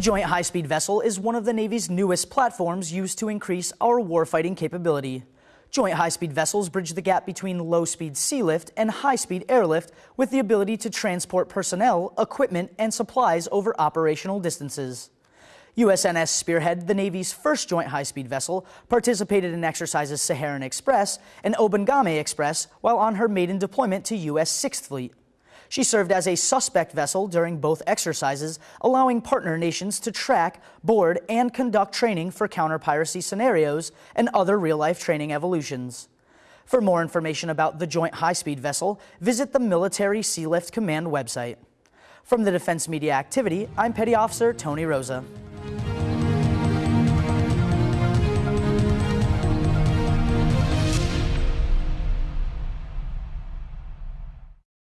The Joint High Speed Vessel is one of the Navy's newest platforms used to increase our warfighting capability. Joint high speed vessels bridge the gap between low speed sea lift and high speed airlift with the ability to transport personnel, equipment, and supplies over operational distances. USNS Spearhead, the Navy's first joint high speed vessel, participated in exercises Saharan Express and Obangame Express while on her maiden deployment to U.S. 6th Fleet. She served as a suspect vessel during both exercises, allowing partner nations to track, board, and conduct training for counter-piracy scenarios and other real-life training evolutions. For more information about the Joint High-Speed Vessel, visit the Military Sealift Command website. From the Defense Media Activity, I'm Petty Officer Tony Rosa.